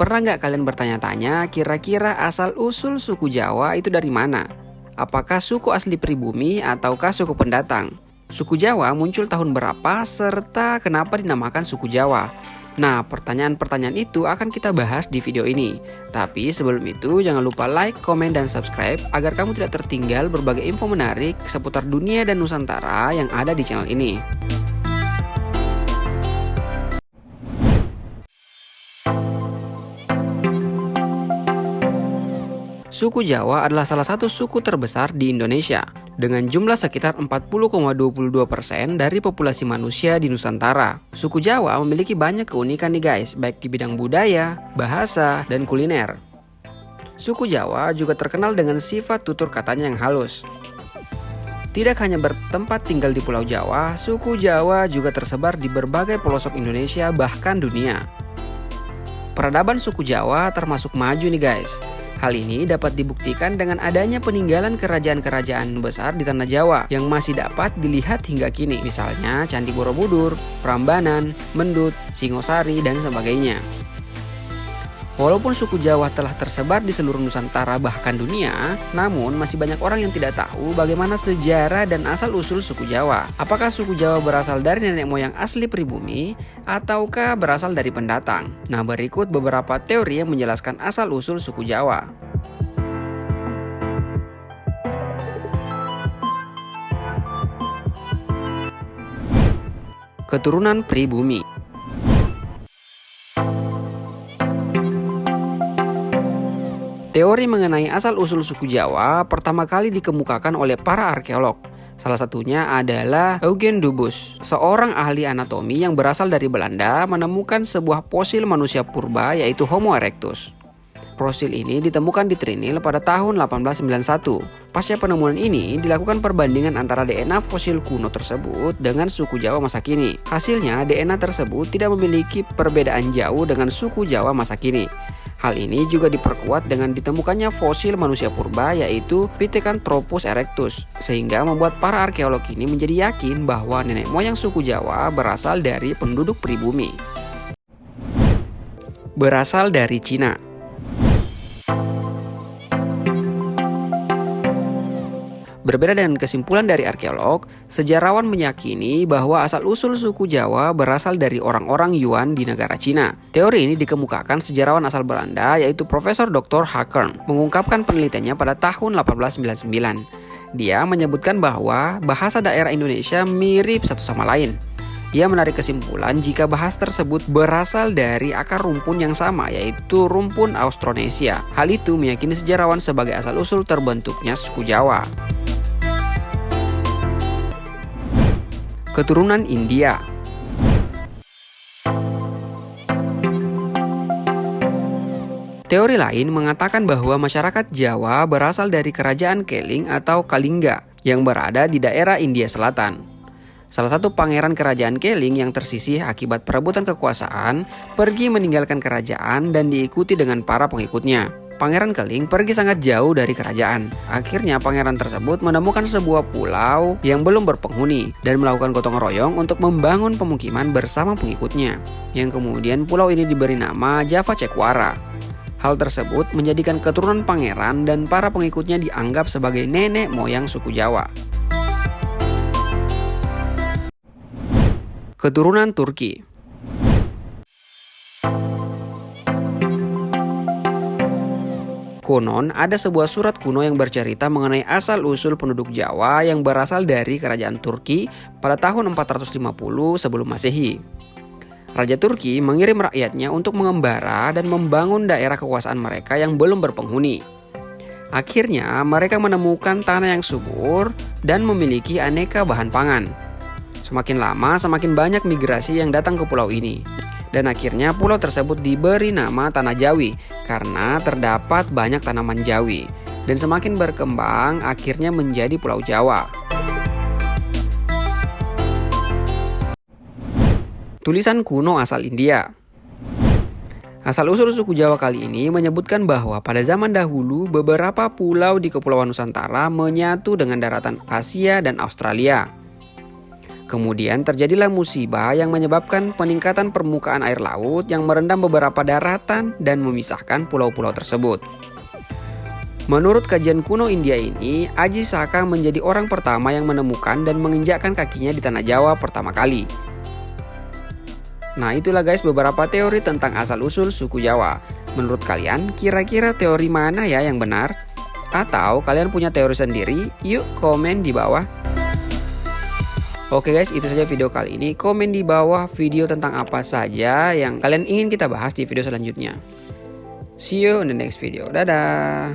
Pernah nggak kalian bertanya-tanya kira-kira asal-usul suku Jawa itu dari mana? Apakah suku asli pribumi ataukah suku pendatang? Suku Jawa muncul tahun berapa serta kenapa dinamakan suku Jawa? Nah, pertanyaan-pertanyaan itu akan kita bahas di video ini. Tapi sebelum itu, jangan lupa like, komen, dan subscribe agar kamu tidak tertinggal berbagai info menarik seputar dunia dan Nusantara yang ada di channel ini. Suku Jawa adalah salah satu suku terbesar di Indonesia dengan jumlah sekitar 40,22% dari populasi manusia di Nusantara. Suku Jawa memiliki banyak keunikan nih guys, baik di bidang budaya, bahasa, dan kuliner. Suku Jawa juga terkenal dengan sifat tutur katanya yang halus. Tidak hanya bertempat tinggal di Pulau Jawa, suku Jawa juga tersebar di berbagai pelosok Indonesia bahkan dunia. Peradaban suku Jawa termasuk maju nih guys. Hal ini dapat dibuktikan dengan adanya peninggalan kerajaan-kerajaan besar di tanah Jawa yang masih dapat dilihat hingga kini, misalnya Candi Borobudur, Prambanan, Mendut, Singosari, dan sebagainya. Walaupun suku Jawa telah tersebar di seluruh Nusantara bahkan dunia, namun masih banyak orang yang tidak tahu bagaimana sejarah dan asal-usul suku Jawa. Apakah suku Jawa berasal dari nenek moyang asli pribumi ataukah berasal dari pendatang? Nah, berikut beberapa teori yang menjelaskan asal-usul suku Jawa. Keturunan pribumi Teori mengenai asal-usul suku Jawa pertama kali dikemukakan oleh para arkeolog. Salah satunya adalah Eugen Dubus, seorang ahli anatomi yang berasal dari Belanda menemukan sebuah fosil manusia purba yaitu Homo erectus. Fosil ini ditemukan di Trinil pada tahun 1891. Pasca penemuan ini, dilakukan perbandingan antara DNA fosil kuno tersebut dengan suku Jawa masa kini. Hasilnya, DNA tersebut tidak memiliki perbedaan jauh dengan suku Jawa masa kini. Hal ini juga diperkuat dengan ditemukannya fosil manusia purba yaitu Pithecanthropus erectus sehingga membuat para arkeolog ini menjadi yakin bahwa nenek moyang suku Jawa berasal dari penduduk pribumi. Berasal dari Cina. Berbeda dengan kesimpulan dari arkeolog, sejarawan meyakini bahwa asal-usul suku Jawa berasal dari orang-orang Yuan di negara Cina. Teori ini dikemukakan sejarawan asal Belanda yaitu Profesor Dr. Hakern mengungkapkan penelitiannya pada tahun 1899. Dia menyebutkan bahwa bahasa daerah Indonesia mirip satu sama lain. Ia menarik kesimpulan jika bahasa tersebut berasal dari akar rumpun yang sama yaitu rumpun Austronesia. Hal itu meyakini sejarawan sebagai asal-usul terbentuknya suku Jawa. Keturunan India. Teori lain mengatakan bahwa masyarakat Jawa berasal dari kerajaan Keling atau Kalingga yang berada di daerah India Selatan. Salah satu pangeran kerajaan Keling yang tersisih akibat perebutan kekuasaan pergi meninggalkan kerajaan dan diikuti dengan para pengikutnya. Pangeran Keling pergi sangat jauh dari kerajaan. Akhirnya pangeran tersebut menemukan sebuah pulau yang belum berpenghuni dan melakukan gotong royong untuk membangun pemukiman bersama pengikutnya. Yang kemudian pulau ini diberi nama Java Cekwara. Hal tersebut menjadikan keturunan pangeran dan para pengikutnya dianggap sebagai nenek moyang suku Jawa. Keturunan Turki Konon, ada sebuah surat kuno yang bercerita mengenai asal-usul penduduk Jawa yang berasal dari kerajaan Turki pada tahun 450 sebelum Masehi. Raja Turki mengirim rakyatnya untuk mengembara dan membangun daerah kekuasaan mereka yang belum berpenghuni. Akhirnya, mereka menemukan tanah yang subur dan memiliki aneka bahan pangan. Semakin lama, semakin banyak migrasi yang datang ke pulau ini dan akhirnya pulau tersebut diberi nama Tanah Jawi karena terdapat banyak tanaman jawi dan semakin berkembang akhirnya menjadi Pulau Jawa. Tulisan kuno asal India Asal-usul suku Jawa kali ini menyebutkan bahwa pada zaman dahulu beberapa pulau di Kepulauan Nusantara menyatu dengan daratan Asia dan Australia. Kemudian terjadilah musibah yang menyebabkan peningkatan permukaan air laut yang merendam beberapa daratan dan memisahkan pulau-pulau tersebut. Menurut kajian kuno India ini, Aji Saka menjadi orang pertama yang menemukan dan menginjakkan kakinya di tanah Jawa pertama kali. Nah itulah guys beberapa teori tentang asal-usul suku Jawa. Menurut kalian, kira-kira teori mana ya yang benar? Atau kalian punya teori sendiri? Yuk komen di bawah. Oke guys, itu saja video kali ini. Komen di bawah video tentang apa saja yang kalian ingin kita bahas di video selanjutnya. See you in the next video. Dadah.